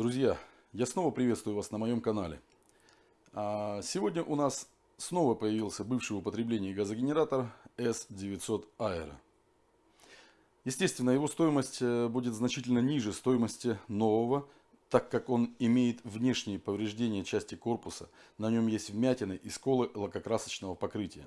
Друзья, я снова приветствую вас на моем канале. А, сегодня у нас снова появился бывший в употреблении газогенератор S900 Aero. Естественно, его стоимость э, будет значительно ниже стоимости нового, так как он имеет внешние повреждения части корпуса. На нем есть вмятины и сколы лакокрасочного покрытия.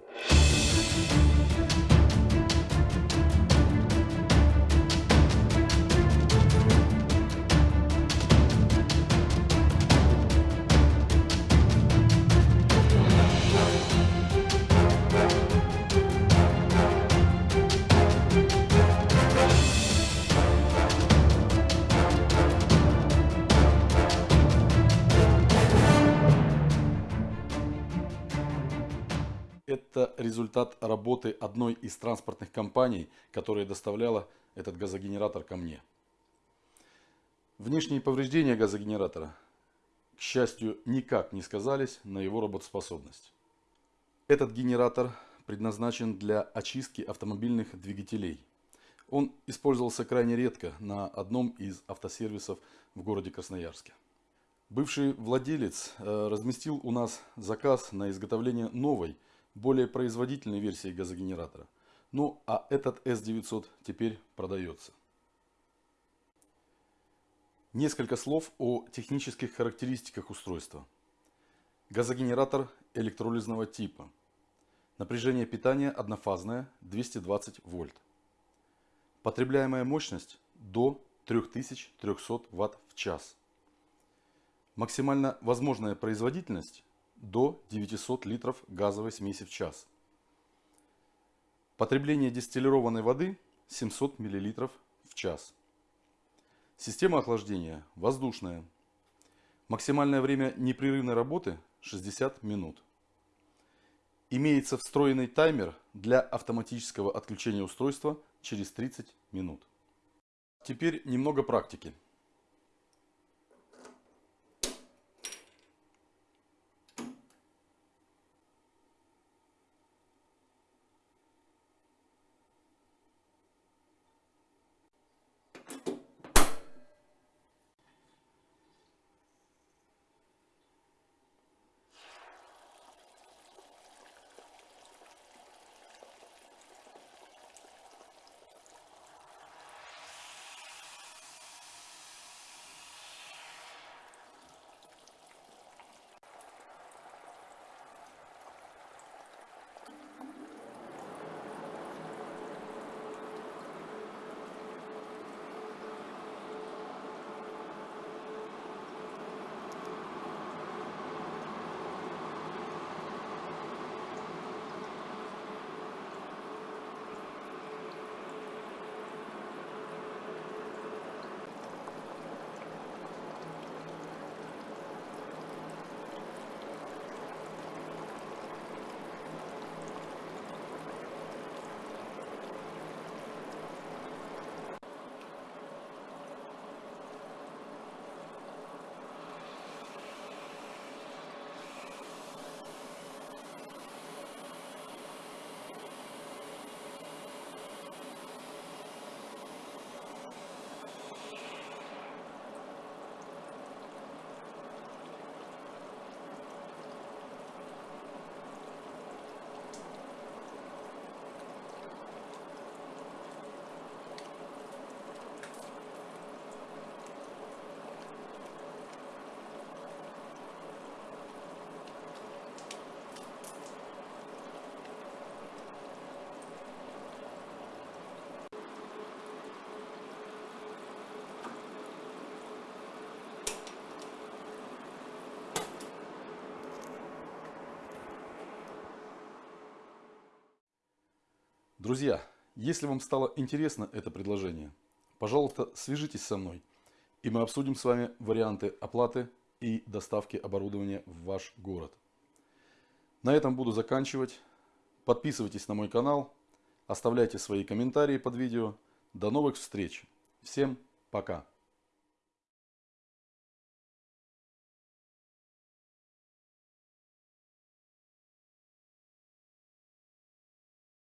Это результат работы одной из транспортных компаний, которая доставляла этот газогенератор ко мне. Внешние повреждения газогенератора, к счастью, никак не сказались на его работоспособность. Этот генератор предназначен для очистки автомобильных двигателей. Он использовался крайне редко на одном из автосервисов в городе Красноярске. Бывший владелец э, разместил у нас заказ на изготовление новой более производительной версии газогенератора. Ну а этот S900 теперь продается. Несколько слов о технических характеристиках устройства. Газогенератор электролизного типа. Напряжение питания однофазное 220 вольт. Потребляемая мощность до 3300 Вт в час. Максимально возможная производительность до 900 литров газовой смеси в час. Потребление дистиллированной воды 700 мл в час. Система охлаждения воздушная. Максимальное время непрерывной работы 60 минут. Имеется встроенный таймер для автоматического отключения устройства через 30 минут. Теперь немного практики. Друзья, если вам стало интересно это предложение, пожалуйста, свяжитесь со мной, и мы обсудим с вами варианты оплаты и доставки оборудования в ваш город. На этом буду заканчивать. Подписывайтесь на мой канал, оставляйте свои комментарии под видео. До новых встреч. Всем пока.